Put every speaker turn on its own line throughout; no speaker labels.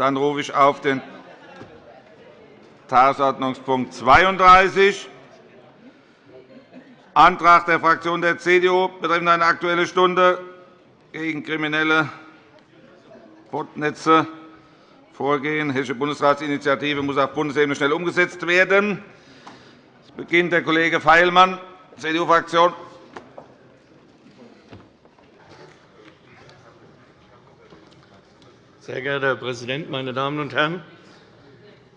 Dann rufe ich auf den Tagesordnungspunkt 32, Antrag der Fraktion der CDU betreffend eine Aktuelle Stunde gegen kriminelle Botnetze vorgehen. Hessische Bundesratsinitiative muss auf Bundesebene schnell umgesetzt werden. Es beginnt der Kollege Feilmann, CDU-Fraktion.
Sehr geehrter Herr Präsident, meine Damen und Herren!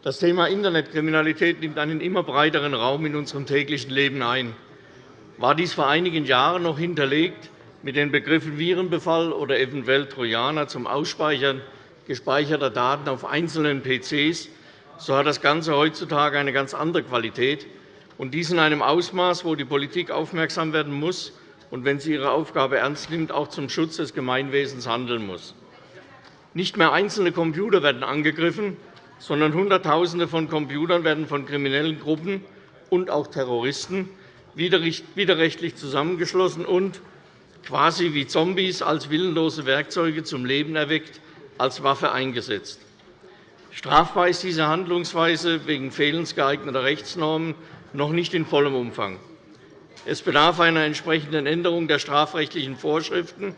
Das Thema Internetkriminalität nimmt einen immer breiteren Raum in unserem täglichen Leben ein. War dies vor einigen Jahren noch hinterlegt mit den Begriffen Virenbefall oder eventuell Trojaner zum Ausspeichern gespeicherter Daten auf einzelnen PCs, so hat das Ganze heutzutage eine ganz andere Qualität, und dies in einem Ausmaß, wo die Politik aufmerksam werden muss und, wenn sie ihre Aufgabe ernst nimmt, auch zum Schutz des Gemeinwesens handeln muss. Nicht mehr einzelne Computer werden angegriffen, sondern Hunderttausende von Computern werden von kriminellen Gruppen und auch Terroristen widerrechtlich zusammengeschlossen und quasi wie Zombies als willenlose Werkzeuge zum Leben erweckt, als Waffe eingesetzt. Strafbar ist diese Handlungsweise wegen Fehlens geeigneter Rechtsnormen noch nicht in vollem Umfang. Es bedarf einer entsprechenden Änderung der strafrechtlichen Vorschriften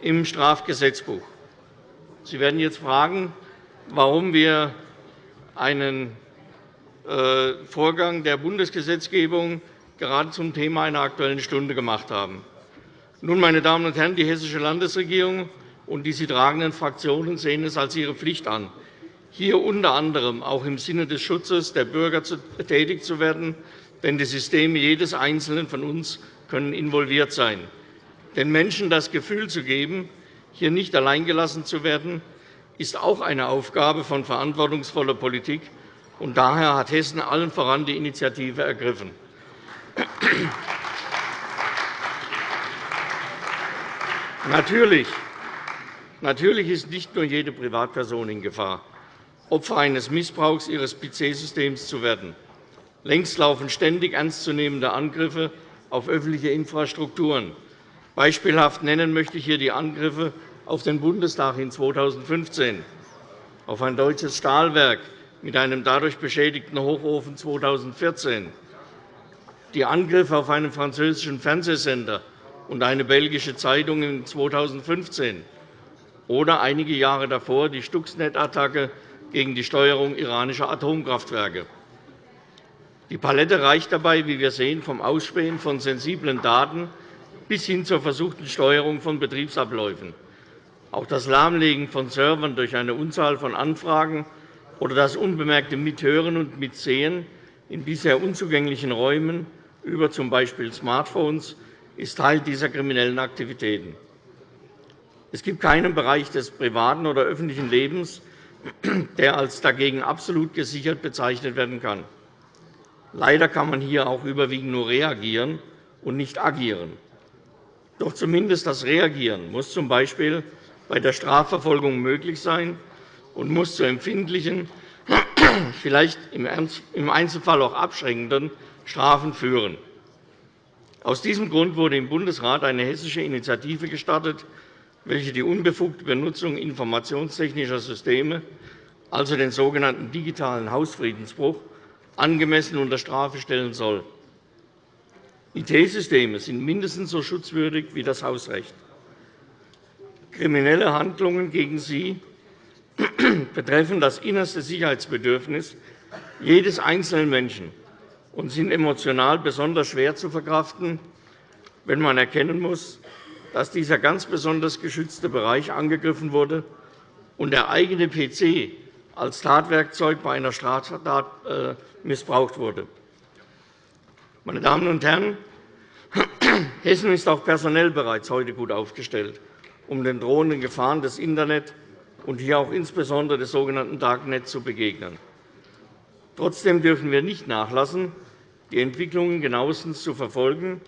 im Strafgesetzbuch. Sie werden jetzt fragen, warum wir einen äh, Vorgang der Bundesgesetzgebung gerade zum Thema einer Aktuellen Stunde gemacht haben. Nun, meine Damen und Herren, die Hessische Landesregierung und die sie tragenden Fraktionen sehen es als ihre Pflicht an, hier unter anderem auch im Sinne des Schutzes der Bürger tätig zu werden, denn die Systeme jedes Einzelnen von uns können involviert sein. Den Menschen das Gefühl zu geben, hier nicht alleingelassen zu werden, ist auch eine Aufgabe von verantwortungsvoller Politik. Und daher hat Hessen allen voran die Initiative ergriffen. Natürlich Natürlich ist nicht nur jede Privatperson in Gefahr, Opfer eines Missbrauchs ihres PC-Systems zu werden. Längst laufen ständig ernstzunehmende Angriffe auf öffentliche Infrastrukturen. Beispielhaft nennen möchte ich hier die Angriffe auf den Bundestag in 2015, auf ein deutsches Stahlwerk mit einem dadurch beschädigten Hochofen 2014, die Angriffe auf einen französischen Fernsehsender und eine belgische Zeitung in 2015 oder einige Jahre davor die Stuxnet-Attacke gegen die Steuerung iranischer Atomkraftwerke. Die Palette reicht dabei, wie wir sehen, vom Ausspähen von sensiblen Daten bis hin zur versuchten Steuerung von Betriebsabläufen. Auch das Lahmlegen von Servern durch eine Unzahl von Anfragen oder das unbemerkte Mithören und Mitsehen in bisher unzugänglichen Räumen über z. B. Smartphones ist Teil dieser kriminellen Aktivitäten. Es gibt keinen Bereich des privaten oder öffentlichen Lebens, der als dagegen absolut gesichert bezeichnet werden kann. Leider kann man hier auch überwiegend nur reagieren und nicht agieren. Doch zumindest das Reagieren muss z. B. bei der Strafverfolgung möglich sein und muss zu empfindlichen, vielleicht im Einzelfall auch abschreckenden Strafen führen. Aus diesem Grund wurde im Bundesrat eine hessische Initiative gestartet, welche die unbefugte Benutzung informationstechnischer Systeme, also den sogenannten digitalen Hausfriedensbruch, angemessen unter Strafe stellen soll. IT-Systeme sind mindestens so schutzwürdig wie das Hausrecht. Kriminelle Handlungen gegen sie betreffen das innerste Sicherheitsbedürfnis jedes einzelnen Menschen und sind emotional besonders schwer zu verkraften, wenn man erkennen muss, dass dieser ganz besonders geschützte Bereich angegriffen wurde und der eigene PC als Tatwerkzeug bei einer Straftat äh, missbraucht wurde. Meine Damen und Herren, Hessen ist auch personell bereits heute gut aufgestellt, um den drohenden Gefahren des Internet und hier auch insbesondere des sogenannten Darknet zu begegnen. Trotzdem dürfen wir nicht nachlassen, die Entwicklungen genauestens zu verfolgen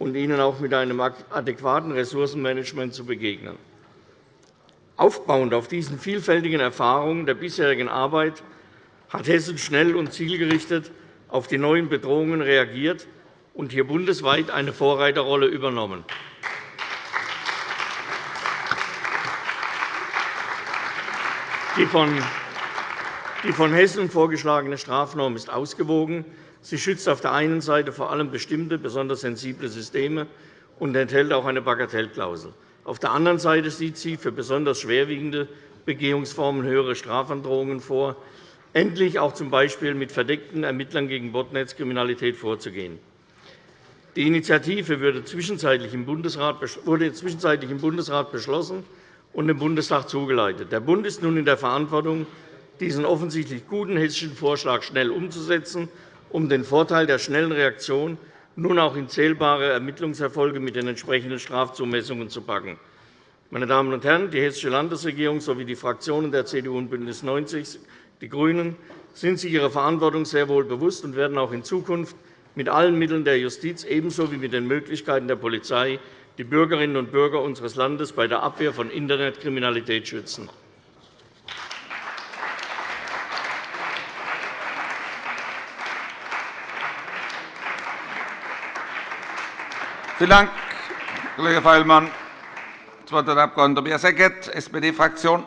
und ihnen auch mit einem adäquaten Ressourcenmanagement zu begegnen. Aufbauend auf diesen vielfältigen Erfahrungen der bisherigen Arbeit hat Hessen schnell und zielgerichtet auf die neuen Bedrohungen reagiert und hier bundesweit eine Vorreiterrolle übernommen. Die von, Hessen vorgeschlagene Strafnorm ist ausgewogen. Sie schützt auf der einen Seite vor allem bestimmte, besonders sensible Systeme und enthält auch eine Bagatellklausel. Auf der anderen Seite sieht sie für besonders schwerwiegende Begehungsformen höhere Strafandrohungen vor, endlich auch z. B. mit verdeckten Ermittlern gegen Botnetzkriminalität vorzugehen. Die Initiative wurde zwischenzeitlich im Bundesrat beschlossen und dem Bundestag zugeleitet. Der Bund ist nun in der Verantwortung, diesen offensichtlich guten hessischen Vorschlag schnell umzusetzen, um den Vorteil der schnellen Reaktion nun auch in zählbare Ermittlungserfolge mit den entsprechenden Strafzumessungen zu packen. Meine Damen und Herren, die Hessische Landesregierung sowie die Fraktionen der CDU und BÜNDNIS 90 die GRÜNEN sind sich ihrer Verantwortung sehr wohl bewusst und werden auch in Zukunft mit allen Mitteln der Justiz ebenso wie mit den Möglichkeiten der Polizei die Bürgerinnen und Bürger unseres Landes bei der Abwehr von Internetkriminalität schützen.
Vielen Dank, Kollege Feilmann. Das Wort hat der Abg. Tobias Eckert, SPD-Fraktion.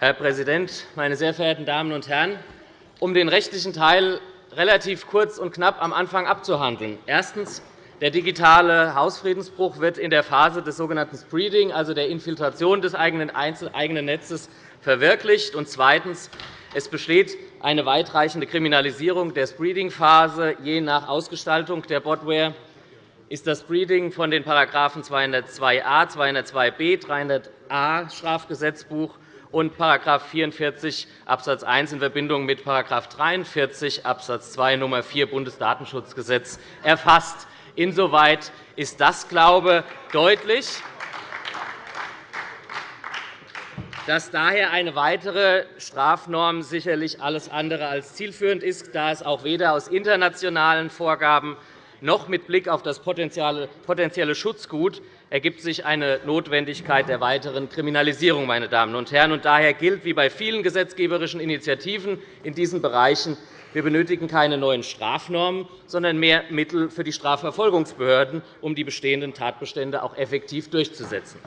Herr Präsident, meine sehr verehrten Damen und Herren! Um den rechtlichen Teil relativ kurz und knapp am Anfang abzuhandeln. Erstens. Der digitale Hausfriedensbruch wird in der Phase des sogenannten Spreading, also der Infiltration des eigenen Netzes, verwirklicht. Und zweitens. Es besteht eine weitreichende Kriminalisierung der Spreading-Phase. Je nach Ausgestaltung der Botware ist das Spreading von den § 202a, 202b, 300a Strafgesetzbuch und § 44 Abs. 1 in Verbindung mit § 43 Abs. 2 Nr. 4 Bundesdatenschutzgesetz erfasst. Insoweit ist das, glaube ich, deutlich dass daher eine weitere Strafnorm sicherlich alles andere als zielführend ist, da es auch weder aus internationalen Vorgaben noch mit Blick auf das potenzielle Schutzgut ergibt sich eine Notwendigkeit der weiteren Kriminalisierung. Meine Damen und Herren. Und daher gilt, wie bei vielen gesetzgeberischen Initiativen in diesen Bereichen, wir benötigen keine neuen Strafnormen, sondern mehr Mittel für die Strafverfolgungsbehörden, um die bestehenden Tatbestände auch effektiv durchzusetzen.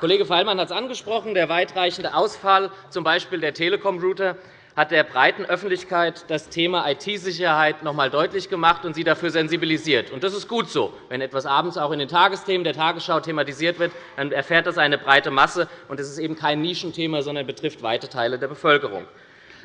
Kollege Feilmann hat es angesprochen. Der weitreichende Ausfall z. B. der Telekom-Router hat der breiten Öffentlichkeit das Thema IT-Sicherheit noch einmal deutlich gemacht und sie dafür sensibilisiert. Das ist gut so. Wenn etwas abends auch in den Tagesthemen der Tagesschau thematisiert wird, dann erfährt das eine breite Masse. Es ist eben kein Nischenthema, sondern betrifft weite Teile der Bevölkerung.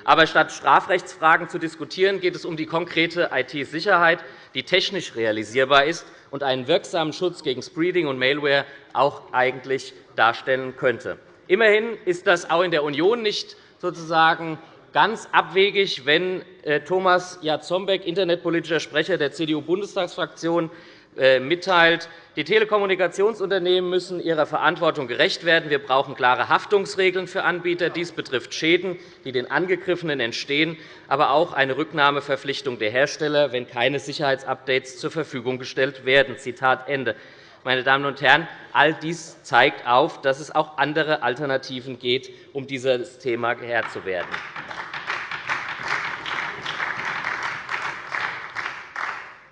Aber statt Strafrechtsfragen zu diskutieren, geht es um die konkrete IT-Sicherheit, die technisch realisierbar ist und einen wirksamen Schutz gegen Spreading und Malware auch eigentlich darstellen könnte. Immerhin ist das auch in der Union nicht sozusagen ganz abwegig, wenn äh, Thomas Jatzombeck, internetpolitischer Sprecher der CDU-Bundestagsfraktion, mitteilt, die Telekommunikationsunternehmen müssen ihrer Verantwortung gerecht werden. Wir brauchen klare Haftungsregeln für Anbieter. Dies betrifft Schäden, die den Angegriffenen entstehen, aber auch eine Rücknahmeverpflichtung der Hersteller, wenn keine Sicherheitsupdates zur Verfügung gestellt werden. Zitat Ende. Meine Damen und Herren, all dies zeigt auf, dass es auch andere Alternativen geht, um dieses Thema Herr zu werden.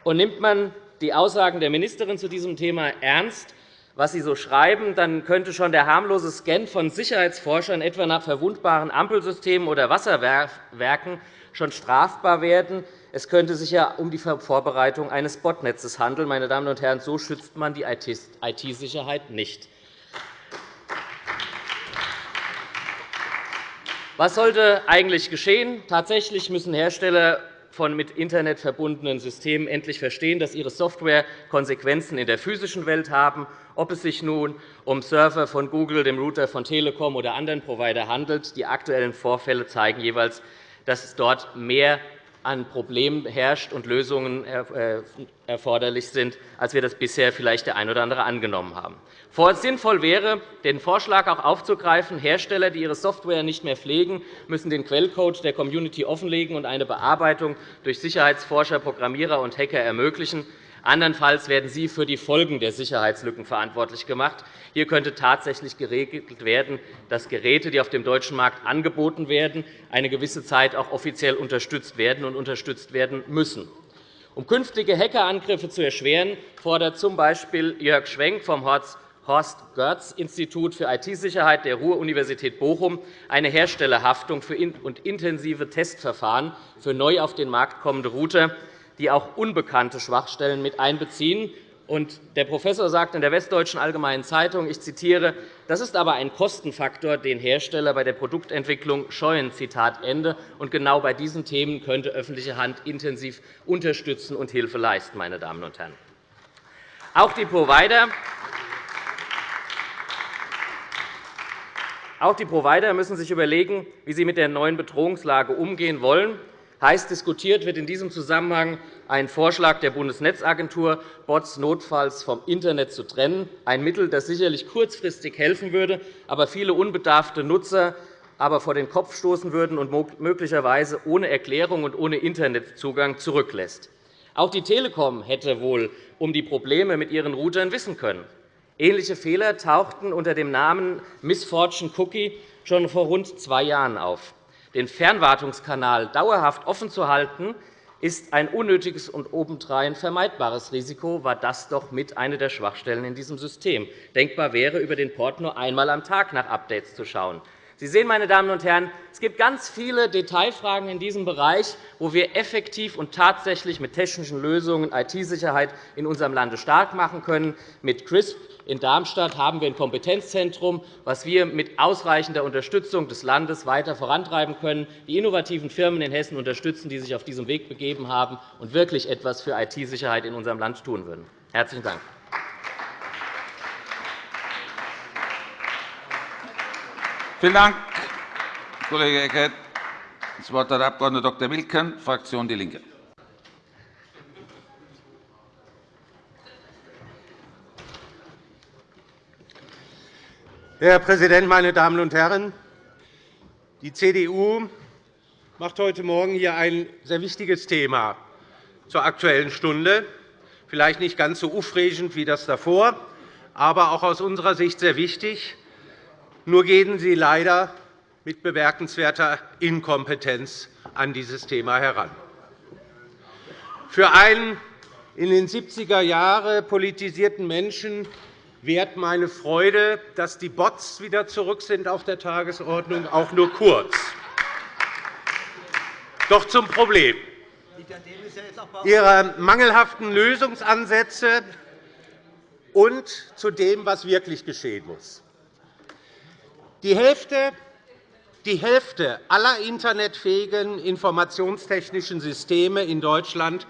Und nimmt man die Aussagen der Ministerin zu diesem Thema ernst, was Sie so schreiben, dann könnte schon der harmlose Scan von Sicherheitsforschern etwa nach verwundbaren Ampelsystemen oder Wasserwerken schon strafbar werden. Es könnte sich ja um die Vorbereitung eines Botnetzes handeln. Meine Damen und Herren, so schützt man die IT-Sicherheit nicht. Was sollte eigentlich geschehen? Tatsächlich müssen Hersteller von mit Internet verbundenen Systemen endlich verstehen, dass ihre Software Konsequenzen in der physischen Welt haben, ob es sich nun um Server von Google, dem Router von Telekom oder anderen Provider handelt. Die aktuellen Vorfälle zeigen jeweils, dass es dort mehr an Problemen herrscht und Lösungen äh, erforderlich sind, als wir das bisher vielleicht der ein oder andere angenommen haben. Sinnvoll wäre, den Vorschlag auch aufzugreifen, Hersteller, die ihre Software nicht mehr pflegen, müssen den Quellcode der Community offenlegen und eine Bearbeitung durch Sicherheitsforscher, Programmierer und Hacker ermöglichen. Andernfalls werden sie für die Folgen der Sicherheitslücken verantwortlich gemacht. Hier könnte tatsächlich geregelt werden, dass Geräte, die auf dem deutschen Markt angeboten werden, eine gewisse Zeit auch offiziell unterstützt werden und unterstützt werden müssen. Um künftige Hackerangriffe zu erschweren, fordert z. B. Jörg Schwenk vom Horst-Görz-Institut für IT-Sicherheit der Ruhr-Universität Bochum eine Herstellerhaftung und intensive Testverfahren für neu auf den Markt kommende Router, die auch unbekannte Schwachstellen mit einbeziehen. Der Professor sagt in der Westdeutschen Allgemeinen Zeitung, ich zitiere, das ist aber ein Kostenfaktor, den Hersteller bei der Produktentwicklung scheuen. Zitat Ende. Genau bei diesen Themen könnte öffentliche Hand intensiv unterstützen und Hilfe leisten. Meine Damen und Herren. Auch die Provider müssen sich überlegen, wie sie mit der neuen Bedrohungslage umgehen wollen. Heiß diskutiert wird in diesem Zusammenhang ein Vorschlag der Bundesnetzagentur, Bots notfalls vom Internet zu trennen, ein Mittel, das sicherlich kurzfristig helfen würde, aber viele unbedarfte Nutzer aber vor den Kopf stoßen würden und möglicherweise ohne Erklärung und ohne Internetzugang zurücklässt. Auch die Telekom hätte wohl um die Probleme mit ihren Routern wissen können. Ähnliche Fehler tauchten unter dem Namen Missfortune Cookie schon vor rund zwei Jahren auf. Den Fernwartungskanal dauerhaft offen zu halten, ist ein unnötiges und obendrein vermeidbares Risiko, war das doch mit eine der Schwachstellen in diesem System. Denkbar wäre, über den Port nur einmal am Tag nach Updates zu schauen. Sie sehen, meine Damen und Herren, es gibt ganz viele Detailfragen in diesem Bereich, wo wir effektiv und tatsächlich mit technischen Lösungen IT-Sicherheit in unserem Lande stark machen können. Mit CRISP in Darmstadt haben wir ein Kompetenzzentrum, das wir mit ausreichender Unterstützung des Landes weiter vorantreiben können, die innovativen Firmen in Hessen unterstützen, die sich auf diesem Weg begeben haben und wirklich etwas für IT-Sicherheit in unserem Land tun würden. – Herzlichen Dank.
Vielen Dank, Kollege Eckert. Das Wort hat der Abg. Dr. Wilken, Fraktion DIE LINKE.
Herr Präsident, meine Damen und Herren! Die CDU macht heute Morgen hier ein sehr wichtiges Thema zur Aktuellen Stunde. Vielleicht nicht ganz so aufregend wie das davor, aber auch aus unserer Sicht sehr wichtig. Nur gehen Sie leider mit bemerkenswerter Inkompetenz an dieses Thema heran. Für einen in den 70er Jahren politisierten Menschen wert meine Freude, dass die Bots wieder zurück sind auf der Tagesordnung, auch nur kurz. Doch zum Problem. Ihre mangelhaften Lösungsansätze und zu dem, was wirklich geschehen muss. Die Hälfte die Hälfte aller internetfähigen informationstechnischen Systeme in Deutschland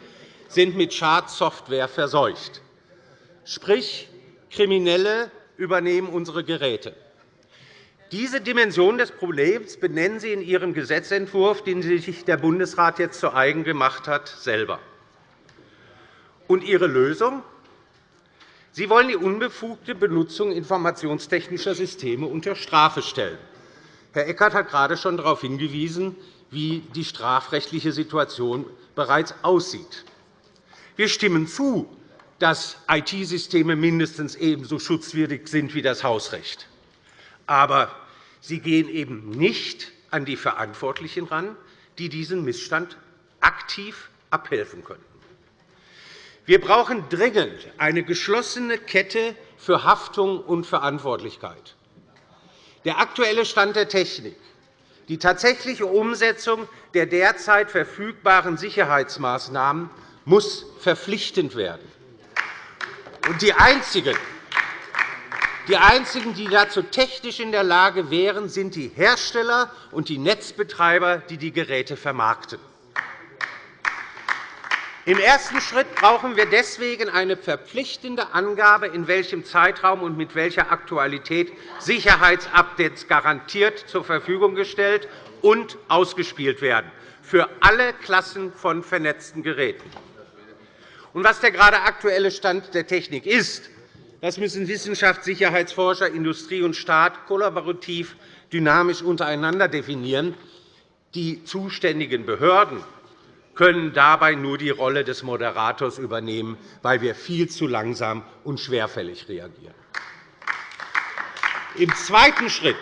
sind mit Schadsoftware verseucht. Sprich, Kriminelle übernehmen unsere Geräte. Diese Dimension des Problems benennen Sie in Ihrem Gesetzentwurf, den sich der Bundesrat jetzt zu eigen gemacht hat, selber. Und Ihre Lösung? Sie wollen die unbefugte Benutzung informationstechnischer Systeme unter Strafe stellen. Herr Eckert hat gerade schon darauf hingewiesen, wie die strafrechtliche Situation bereits aussieht. Wir stimmen zu, dass IT-Systeme mindestens ebenso schutzwürdig sind wie das Hausrecht. Aber sie gehen eben nicht an die Verantwortlichen ran, die diesen Missstand aktiv abhelfen könnten. Wir brauchen dringend eine geschlossene Kette für Haftung und Verantwortlichkeit. Der aktuelle Stand der Technik, die tatsächliche Umsetzung der derzeit verfügbaren Sicherheitsmaßnahmen muss verpflichtend werden. Und die einzigen, die einzigen, die dazu technisch in der Lage wären, sind die Hersteller und die Netzbetreiber, die die Geräte vermarkten. Im ersten Schritt brauchen wir deswegen eine verpflichtende Angabe, in welchem Zeitraum und mit welcher Aktualität Sicherheitsupdates garantiert zur Verfügung gestellt und ausgespielt werden für alle Klassen von vernetzten Geräten. Und was der gerade aktuelle Stand der Technik ist, das müssen Wissenschaft, Sicherheitsforscher, Industrie und Staat kollaborativ dynamisch untereinander definieren. Die zuständigen Behörden können dabei nur die Rolle des Moderators übernehmen, weil wir viel zu langsam und schwerfällig reagieren. Im zweiten Schritt,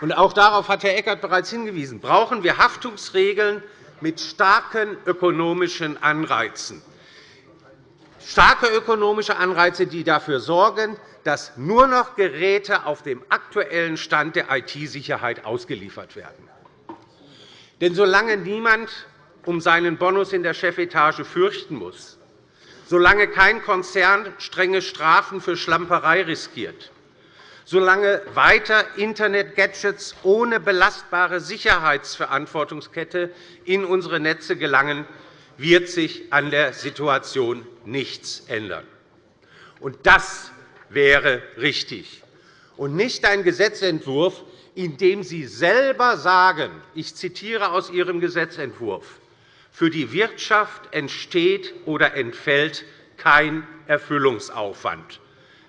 und auch darauf hat Herr Eckert bereits hingewiesen, brauchen wir Haftungsregeln mit starken ökonomischen Anreizen starke ökonomische Anreize, die dafür sorgen, dass nur noch Geräte auf dem aktuellen Stand der IT-Sicherheit ausgeliefert werden. Denn solange niemand um seinen Bonus in der Chefetage fürchten muss, solange kein Konzern strenge Strafen für Schlamperei riskiert, solange weiter Internet-Gadgets ohne belastbare Sicherheitsverantwortungskette in unsere Netze gelangen, wird sich an der Situation nichts ändern. Und das wäre richtig, und nicht ein Gesetzentwurf, in dem Sie selber sagen, ich zitiere aus Ihrem Gesetzentwurf, für die Wirtschaft entsteht oder entfällt kein Erfüllungsaufwand.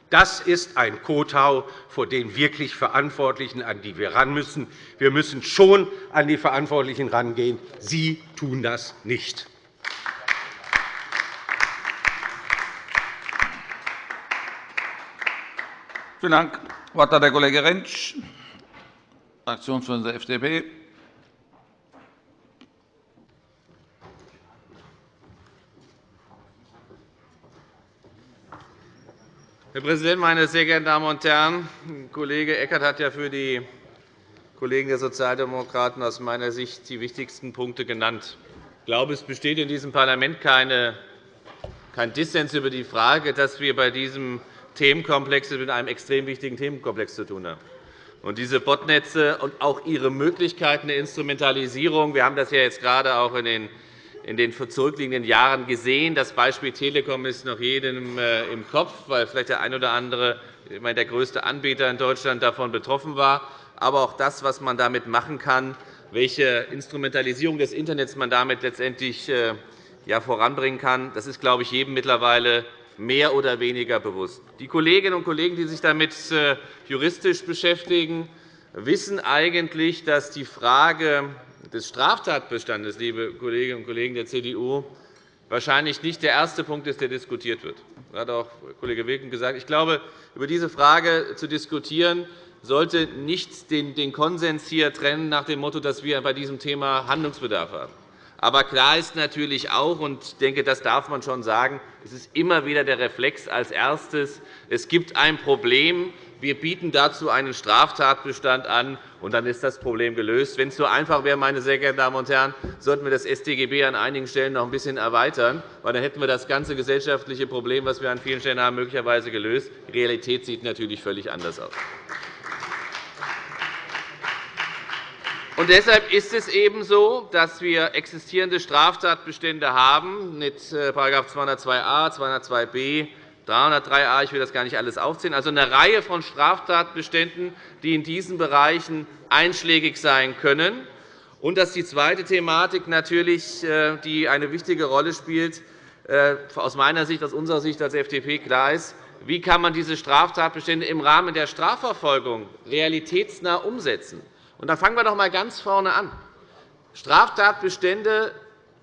Das ist ein Kotau vor den wirklich Verantwortlichen, an die wir ran müssen. Wir müssen schon an die Verantwortlichen rangehen. Sie tun das nicht.
Vielen Dank. Das Wort hat der Kollege Rentsch, Fraktionsvorsitzender der FDP.
Herr Präsident, meine sehr geehrten Damen und Herren! Kollege Eckert hat ja für die Kollegen der Sozialdemokraten aus meiner Sicht die wichtigsten Punkte genannt. Ich glaube, es besteht in diesem Parlament kein Dissens über die Frage, dass wir bei diesem Themenkomplex mit einem extrem wichtigen Themenkomplex zu tun haben. Und diese Botnetze und auch ihre Möglichkeiten der Instrumentalisierung, wir haben das ja jetzt gerade auch in den in den zurückliegenden Jahren gesehen. Das Beispiel Telekom ist noch jedem äh, im Kopf, weil vielleicht der ein oder andere, der größte Anbieter in Deutschland davon betroffen war. Aber auch das, was man damit machen kann, welche Instrumentalisierung des Internets man damit letztendlich äh, voranbringen kann, das ist, glaube ich, jedem mittlerweile mehr oder weniger bewusst. Die Kolleginnen und Kollegen, die sich damit äh, juristisch beschäftigen, wissen eigentlich, dass die Frage des Straftatbestandes, liebe Kolleginnen und Kollegen der CDU, wahrscheinlich nicht der erste Punkt ist, der diskutiert wird. Das hat auch Kollege Wilken gesagt. Ich glaube, über diese Frage zu diskutieren, sollte nicht den Konsens hier trennen nach dem Motto, dass wir bei diesem Thema Handlungsbedarf haben. Aber klar ist natürlich auch, und ich denke, das darf man schon sagen, es ist immer wieder der Reflex als erstes, es gibt ein Problem, wir bieten dazu einen Straftatbestand an, und dann ist das Problem gelöst. Wenn es so einfach wäre, meine sehr geehrten Damen und Herren, sollten wir das StGB an einigen Stellen noch ein bisschen erweitern, weil dann hätten wir das ganze gesellschaftliche Problem, das wir an vielen Stellen haben, möglicherweise gelöst. Die Realität sieht natürlich völlig anders aus. Und deshalb ist es eben so, dass wir existierende Straftatbestände haben mit § 202a, 202b, 303a, ich will das gar nicht alles aufzählen, also eine Reihe von Straftatbeständen, die in diesen Bereichen einschlägig sein können. Und das ist die zweite Thematik, natürlich, äh, die eine wichtige Rolle spielt, äh, aus meiner Sicht, aus unserer Sicht als FDP klar ist, wie kann man diese Straftatbestände im Rahmen der Strafverfolgung realitätsnah umsetzen. Und da fangen wir doch einmal ganz vorne an. Straftatbestände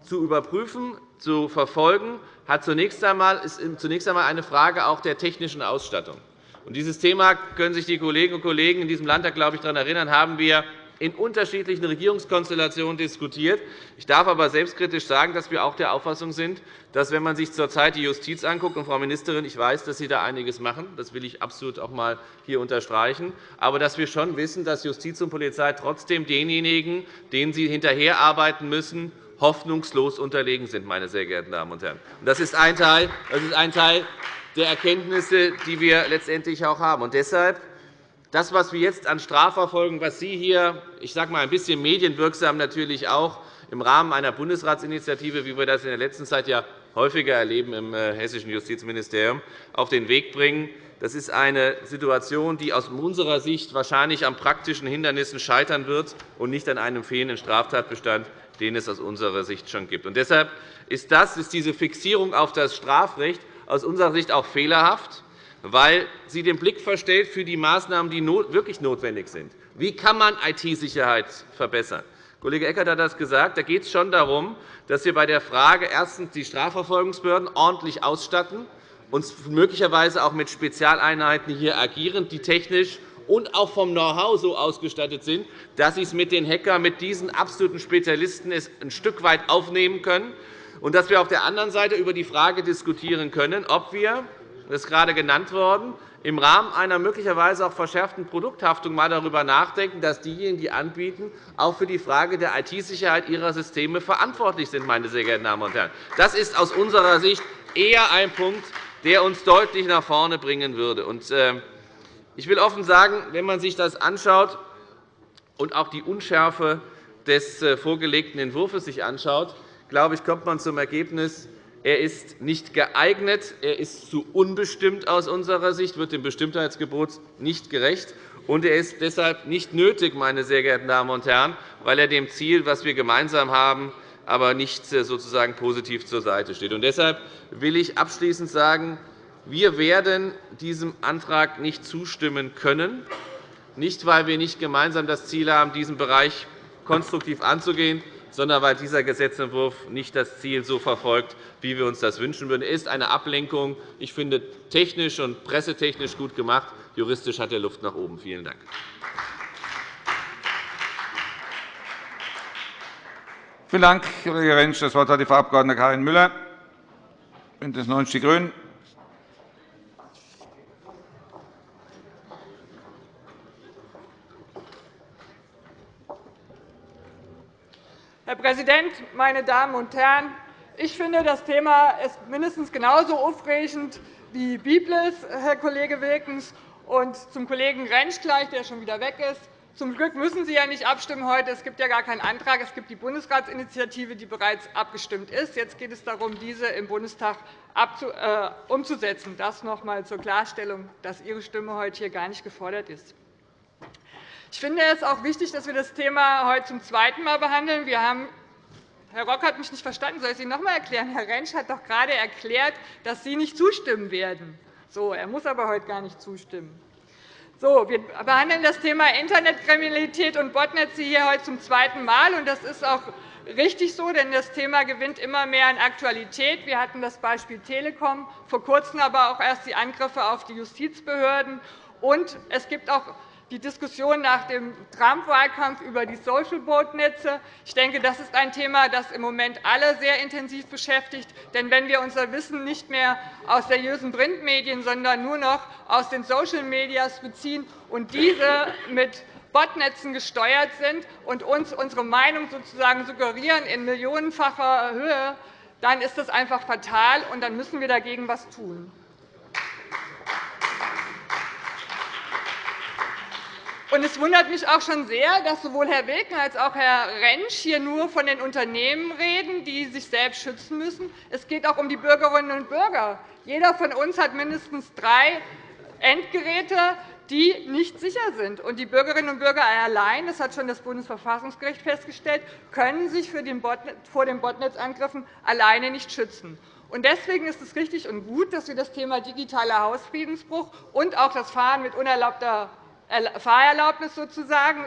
zu überprüfen, zu verfolgen, hat zunächst einmal, ist zunächst einmal eine Frage auch der technischen Ausstattung. Und dieses Thema können sich die Kolleginnen und Kollegen in diesem Landtag, glaube ich, daran erinnern, haben wir in unterschiedlichen Regierungskonstellationen diskutiert. Ich darf aber selbstkritisch sagen, dass wir auch der Auffassung sind, dass, wenn man sich zurzeit die Justiz anguckt, und Frau Ministerin, ich weiß, dass Sie da einiges machen, das will ich absolut auch einmal hier unterstreichen, aber dass wir schon wissen, dass Justiz und Polizei trotzdem denjenigen, denen sie hinterherarbeiten müssen, hoffnungslos unterlegen sind. Meine sehr geehrten Damen und Herren. Das ist ein Teil, das ist ein Teil der Erkenntnisse, die wir letztendlich auch haben. Und deshalb das, was wir jetzt an Strafverfolgung, was Sie hier, ich sage mal, ein bisschen medienwirksam natürlich auch im Rahmen einer Bundesratsinitiative, wie wir das in der letzten Zeit ja häufiger erleben im äh, hessischen Justizministerium, auf den Weg bringen. Das ist eine Situation, die aus unserer Sicht wahrscheinlich an praktischen Hindernissen scheitern wird und nicht an einem fehlenden Straftatbestand, den es aus unserer Sicht schon gibt. Und deshalb ist, das, ist diese Fixierung auf das Strafrecht aus unserer Sicht auch fehlerhaft, weil sie den Blick verstellt für die Maßnahmen, die wirklich notwendig sind. Wie kann man IT-Sicherheit verbessern? Kollege Eckert hat das gesagt. Da geht es schon darum, dass wir bei der Frage erstens die Strafverfolgungsbehörden ordentlich ausstatten und möglicherweise auch mit Spezialeinheiten hier agieren, die technisch und auch vom Know-how so ausgestattet sind, dass sie es mit den Hackern, mit diesen absoluten Spezialisten ein Stück weit aufnehmen können und dass wir auf der anderen Seite über die Frage diskutieren können, ob wir, das ist gerade genannt worden, im Rahmen einer möglicherweise auch verschärften Produkthaftung einmal darüber nachdenken, dass diejenigen, die anbieten, auch für die Frage der IT-Sicherheit ihrer Systeme verantwortlich sind. Meine sehr geehrten Damen und Herren. Das ist aus unserer Sicht eher ein Punkt, der uns deutlich nach vorne bringen würde. Ähm, ich will offen sagen, wenn man sich das anschaut und auch die Unschärfe des äh, vorgelegten Entwurfs sich anschaut, glaube ich, kommt man zum Ergebnis, er ist nicht geeignet, er ist zu unbestimmt aus unserer Sicht, wird dem Bestimmtheitsgebot nicht gerecht, und er ist deshalb nicht nötig, meine sehr geehrten Damen und Herren, weil er dem Ziel, das wir gemeinsam haben, aber nicht äh, sozusagen positiv zur Seite steht. Und deshalb will ich abschließend sagen, wir werden diesem Antrag nicht zustimmen können, nicht weil wir nicht gemeinsam das Ziel haben, diesen Bereich konstruktiv anzugehen, sondern weil dieser Gesetzentwurf nicht das Ziel so verfolgt, wie wir uns das wünschen würden. Er ist eine Ablenkung. Ich finde, technisch und pressetechnisch gut gemacht. Juristisch hat er Luft nach oben. Vielen Dank.
Vielen Dank, Kollege Rentsch. Das Wort hat die Frau Abg. Karin Müller, BÜNDNIS 90 die GRÜNEN.
Herr Präsident, meine Damen und Herren! Ich finde, das Thema ist mindestens genauso aufregend wie Biblis, Herr Kollege Wilkens, und zum Kollegen Rentsch gleich, der schon wieder weg ist. Zum Glück müssen Sie ja nicht abstimmen heute. Es gibt ja gar keinen Antrag. Es gibt die Bundesratsinitiative, die bereits abgestimmt ist. Jetzt geht es darum, diese im Bundestag äh, umzusetzen. Das noch einmal zur Klarstellung, dass Ihre Stimme heute hier gar nicht gefordert ist. Ich finde es auch wichtig, dass wir das Thema heute zum zweiten Mal behandeln. Wir haben Herr Rock hat mich nicht verstanden. Soll ich Ihnen noch einmal erklären? Herr Rentsch hat doch gerade erklärt, dass Sie nicht zustimmen werden. So, er muss aber heute gar nicht zustimmen. So, wir behandeln das Thema Internetkriminalität und Botnetze hier heute zum zweiten Mal. Das ist auch richtig so, denn das Thema gewinnt immer mehr an Aktualität. Wir hatten das Beispiel Telekom, vor Kurzem aber auch erst die Angriffe auf die Justizbehörden. Und es gibt auch die Diskussion nach dem Trump-Wahlkampf über die Social-Boat-Netze. Ich denke, das ist ein Thema, das im Moment alle sehr intensiv beschäftigt. Denn wenn wir unser Wissen nicht mehr aus seriösen Printmedien, sondern nur noch aus den Social Medias beziehen und diese mit Botnetzen gesteuert sind und uns unsere Meinung sozusagen suggerieren in millionenfacher Höhe, dann ist das einfach fatal, und dann müssen wir dagegen etwas tun. Es wundert mich auch schon sehr, dass sowohl Herr Wilken als auch Herr Rentsch hier nur von den Unternehmen reden, die sich selbst schützen müssen. Es geht auch um die Bürgerinnen und Bürger. Jeder von uns hat mindestens drei Endgeräte, die nicht sicher sind. die Bürgerinnen und Bürger allein, das hat schon das Bundesverfassungsgericht festgestellt, können sich vor den Botnetzangriffen alleine nicht schützen. Deswegen ist es richtig und gut, dass wir das Thema digitaler Hausfriedensbruch und auch das Fahren mit unerlaubter Fahrerlaubnis sozusagen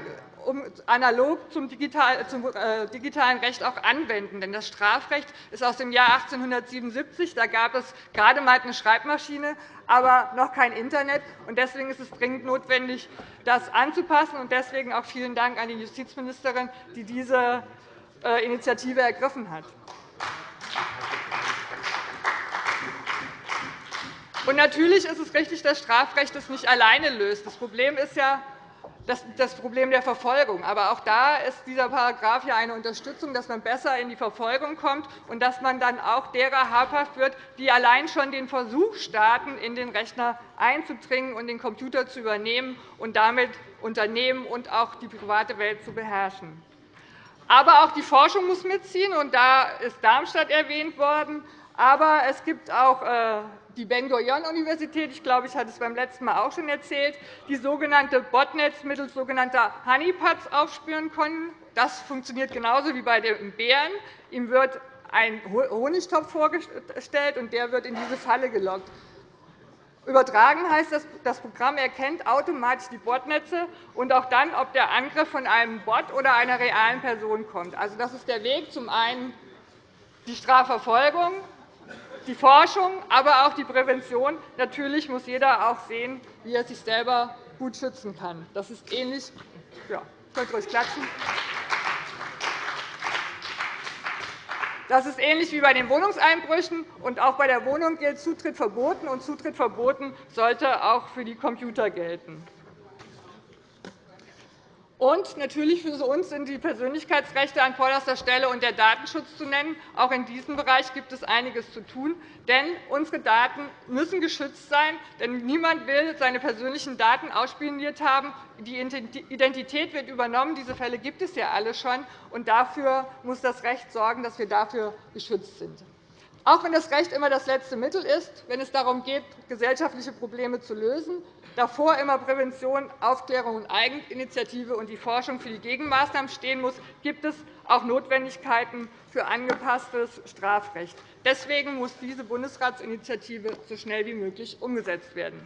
analog zum äh, digitalen Recht auch anwenden. Denn das Strafrecht ist aus dem Jahr 1877. Da gab es gerade einmal eine Schreibmaschine, aber noch kein Internet. Deswegen ist es dringend notwendig, das anzupassen. Deswegen auch vielen Dank an die Justizministerin, die diese äh, Initiative ergriffen hat. Und natürlich ist es richtig, dass Strafrecht das nicht alleine löst. Das Problem ist ja das Problem der Verfolgung. Aber auch da ist dieser Paragraph ja eine Unterstützung, dass man besser in die Verfolgung kommt und dass man dann auch derer habhaft wird, die allein schon den Versuch starten, in den Rechner einzudringen und den Computer zu übernehmen und damit Unternehmen und auch die private Welt zu beherrschen. Aber auch die Forschung muss mitziehen, und da ist Darmstadt erwähnt worden. Aber es gibt auch äh, die Ben-Gurion-Universität, ich glaube, ich hatte es beim letzten Mal auch schon erzählt, die sogenannte Botnets mittels sogenannter Honeypots aufspüren können. Das funktioniert genauso wie bei den Bären. Ihm wird ein Honigtopf vorgestellt, und der wird in diese Falle gelockt. Übertragen heißt, dass das Programm erkennt automatisch die Botnetze und auch dann, ob der Angriff von einem Bot oder einer realen Person kommt. Also, das ist der Weg, zum einen die Strafverfolgung, die Forschung, aber auch die Prävention. Natürlich muss jeder auch sehen, wie er sich selber gut schützen kann. Das ist ähnlich. Ja, könnt euch klatschen. Das ist ähnlich wie bei den Wohnungseinbrüchen. Und auch bei der Wohnung gilt Zutritt verboten, und Zutritt verboten sollte auch für die Computer gelten. Und natürlich für uns sind die Persönlichkeitsrechte an vorderster Stelle und der Datenschutz zu nennen. Auch in diesem Bereich gibt es einiges zu tun. Denn unsere Daten müssen geschützt sein. Denn niemand will seine persönlichen Daten ausspioniert haben. Die Identität wird übernommen. Diese Fälle gibt es ja alle schon. Und dafür muss das Recht sorgen, dass wir dafür geschützt sind. Auch wenn das Recht immer das letzte Mittel ist, wenn es darum geht, gesellschaftliche Probleme zu lösen, davor immer Prävention, Aufklärung und Eigeninitiative und die Forschung für die Gegenmaßnahmen stehen muss, gibt es auch Notwendigkeiten für angepasstes Strafrecht. Deswegen muss diese Bundesratsinitiative so schnell wie möglich umgesetzt werden.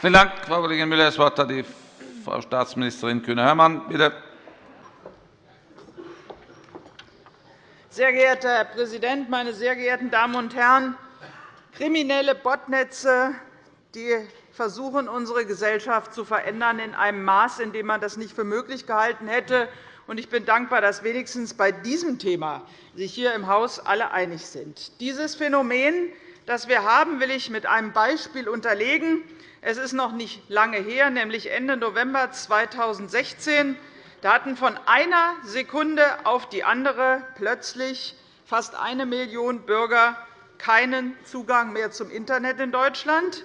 Vielen Dank, Frau Kollegin Müller. Das Wort hat die Frau Staatsministerin Kühne-Hörmann. Bitte.
Sehr geehrter Herr Präsident, meine sehr geehrten Damen und Herren! Kriminelle Botnetze die versuchen, unsere Gesellschaft zu verändern in einem Maß, in dem man das nicht für möglich gehalten hätte. Ich bin dankbar, dass wenigstens bei diesem Thema sich hier im Haus alle einig sind. Dieses Phänomen, das wir haben, will ich mit einem Beispiel unterlegen. Es ist noch nicht lange her, nämlich Ende November 2016 da hatten von einer Sekunde auf die andere plötzlich fast eine Million Bürger keinen Zugang mehr zum Internet in Deutschland.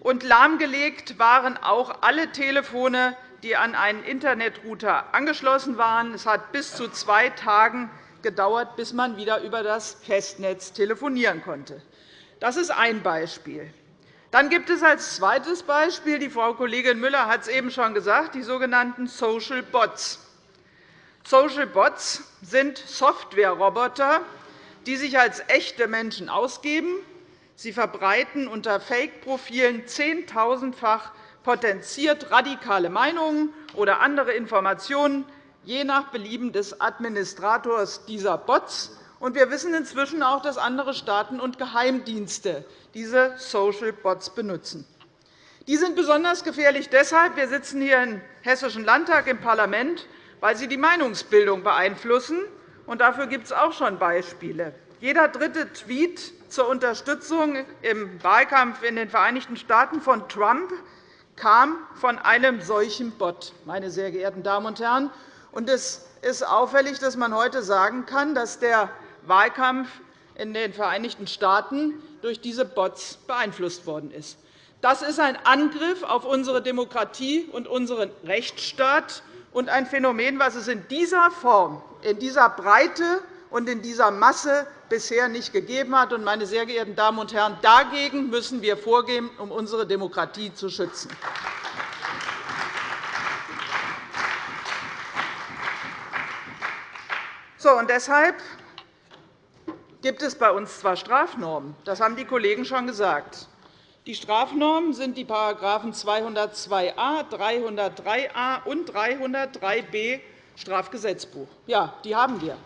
Und lahmgelegt waren auch alle Telefone, die an einen Internetrouter angeschlossen waren. Es hat bis zu zwei Tagen gedauert, bis man wieder über das Festnetz telefonieren konnte. Das ist ein Beispiel. Dann gibt es als zweites Beispiel, die Frau Kollegin Müller hat es eben schon gesagt, die sogenannten Social Bots. Social Bots sind Softwareroboter, die sich als echte Menschen ausgeben. Sie verbreiten unter Fake-Profilen zehntausendfach potenziert radikale Meinungen oder andere Informationen, je nach Belieben des Administrators dieser Bots wir wissen inzwischen auch, dass andere Staaten und Geheimdienste diese Social Bots benutzen. Die sind besonders gefährlich deshalb. Wir sitzen hier im Hessischen Landtag im Parlament, weil sie die Meinungsbildung beeinflussen. Und dafür gibt es auch schon Beispiele. Jeder dritte Tweet zur Unterstützung im Wahlkampf in den Vereinigten Staaten von Trump kam von einem solchen Bot. Meine sehr geehrten Damen und Herren. Es ist auffällig, dass man heute sagen kann, dass der Wahlkampf in den Vereinigten Staaten durch diese Bots beeinflusst worden ist. Das ist ein Angriff auf unsere Demokratie und unseren Rechtsstaat und ein Phänomen, das es in dieser Form, in dieser Breite und in dieser Masse bisher nicht gegeben hat. Meine sehr geehrten Damen und Herren, dagegen müssen wir vorgehen, um unsere Demokratie zu schützen. So, und deshalb gibt es bei uns zwar Strafnormen, das haben die Kollegen schon gesagt. Die Strafnormen sind die § 202a, 303a und 303b Strafgesetzbuch. Ja, die haben wir.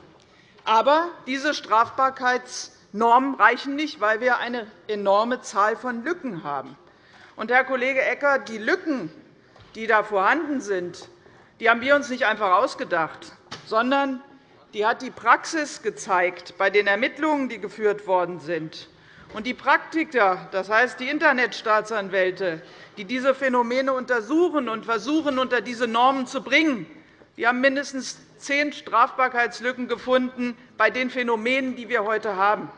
Aber diese Strafbarkeitsnormen reichen nicht, weil wir eine enorme Zahl von Lücken haben. Und, Herr Kollege Eckert, die Lücken, die da vorhanden sind, die haben wir uns nicht einfach ausgedacht, sondern die hat die Praxis gezeigt bei den Ermittlungen, die geführt worden sind. Und die Praktiker, das heißt die Internetstaatsanwälte, die diese Phänomene untersuchen und versuchen, unter diese Normen zu bringen, die haben mindestens zehn Strafbarkeitslücken gefunden bei den Phänomenen, die wir heute haben.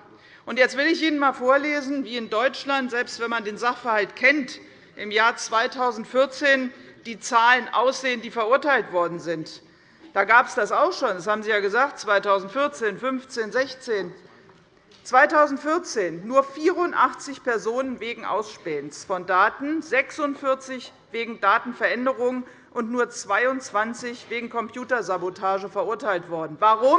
Jetzt will ich Ihnen einmal vorlesen, wie in Deutschland, selbst wenn man den Sachverhalt kennt, im Jahr 2014 die Zahlen aussehen, die verurteilt worden sind. Da gab es das auch schon. Das haben Sie ja gesagt, 2014, 15, 16. 2014 nur 84 Personen wegen Ausspähens von Daten, 46 wegen Datenveränderung und nur 22 wegen Computersabotage verurteilt worden. Warum?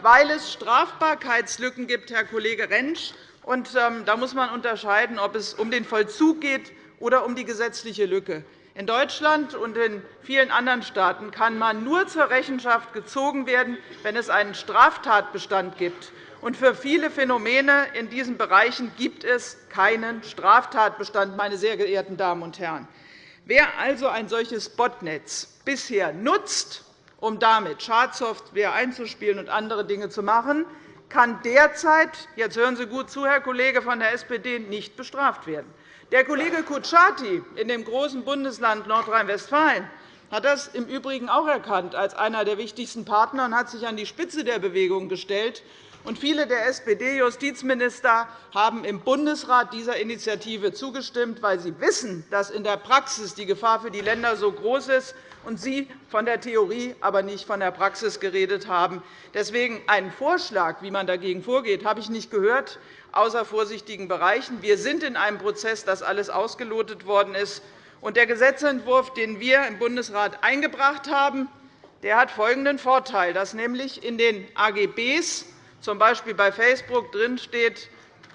Weil es Strafbarkeitslücken gibt, Herr Kollege Rentsch. Und, ähm, da muss man unterscheiden, ob es um den Vollzug geht oder um die gesetzliche Lücke. In Deutschland und in vielen anderen Staaten kann man nur zur Rechenschaft gezogen werden, wenn es einen Straftatbestand gibt. für viele Phänomene in diesen Bereichen gibt es keinen Straftatbestand, meine sehr geehrten Damen und Herren. Wer also ein solches Botnetz bisher nutzt, um damit Schadsoftware einzuspielen und andere Dinge zu machen, kann derzeit – jetzt hören Sie gut zu, Herr Kollege von der SPD – nicht bestraft werden. Der Kollege Kutschaty in dem großen Bundesland Nordrhein-Westfalen hat das im Übrigen auch erkannt als einer der wichtigsten Partner und hat sich an die Spitze der Bewegung gestellt. Und viele der SPD-Justizminister haben im Bundesrat dieser Initiative zugestimmt, weil sie wissen, dass in der Praxis die Gefahr für die Länder so groß ist und Sie von der Theorie, aber nicht von der Praxis geredet haben. Deswegen einen Vorschlag, wie man dagegen vorgeht, habe ich nicht gehört, außer vorsichtigen Bereichen. Wir sind in einem Prozess, dass alles ausgelotet worden ist. Der Gesetzentwurf, den wir im Bundesrat eingebracht haben, der hat folgenden Vorteil, dass nämlich in den AGBs, z. B. bei Facebook, drinsteht,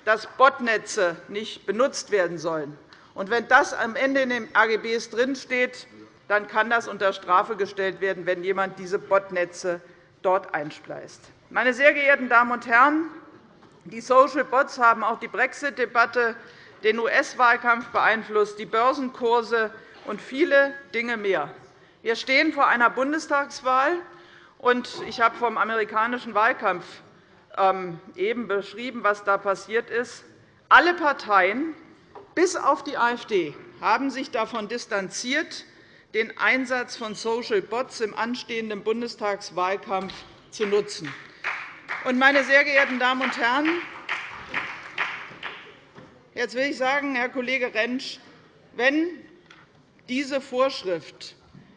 dass Botnetze nicht benutzt werden sollen. wenn das am Ende in den AGBs drinsteht, dann kann das unter Strafe gestellt werden, wenn jemand diese Botnetze dort einspleist. Meine sehr geehrten Damen und Herren, die Social Bots haben auch die Brexit-Debatte den US-Wahlkampf beeinflusst, die Börsenkurse und viele Dinge mehr. Wir stehen vor einer Bundestagswahl, und ich habe vom amerikanischen Wahlkampf ähm, eben beschrieben, was da passiert ist. Alle Parteien, bis auf die AfD, haben sich davon distanziert, den Einsatz von Social Bots im anstehenden Bundestagswahlkampf zu nutzen. Meine sehr geehrten Damen und Herren, Jetzt will ich sagen, Herr Kollege Rentsch, wenn diese Vorschrift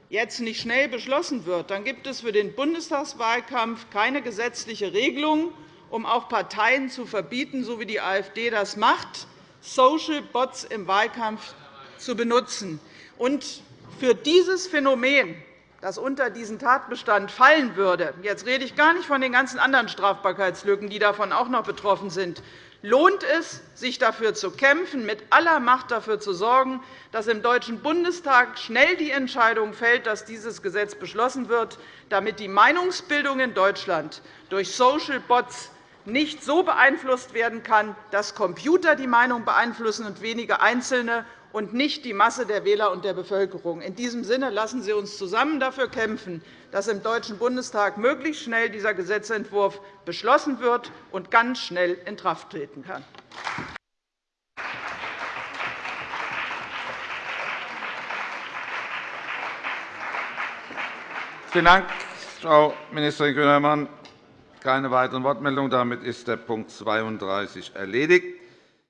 jetzt nicht schnell beschlossen wird, dann gibt es für den Bundestagswahlkampf keine gesetzliche Regelung, um auch Parteien zu verbieten, so wie die AfD das macht, Social Bots im Wahlkampf zu benutzen. Und für dieses Phänomen, das unter diesen Tatbestand fallen würde – jetzt rede ich gar nicht von den ganzen anderen Strafbarkeitslücken, die davon auch noch betroffen sind. Lohnt es, sich dafür zu kämpfen, mit aller Macht dafür zu sorgen, dass im Deutschen Bundestag schnell die Entscheidung fällt, dass dieses Gesetz beschlossen wird, damit die Meinungsbildung in Deutschland durch Social Bots nicht so beeinflusst werden kann, dass Computer die Meinung beeinflussen und wenige Einzelne und nicht die Masse der Wähler und der Bevölkerung. In diesem Sinne lassen Sie uns zusammen dafür kämpfen, dass im Deutschen Bundestag möglichst schnell dieser Gesetzentwurf beschlossen wird und ganz schnell in Kraft treten kann.
Vielen Dank, Frau Ministerin Grünemann. Keine weiteren Wortmeldungen. Damit ist der Punkt 32 erledigt.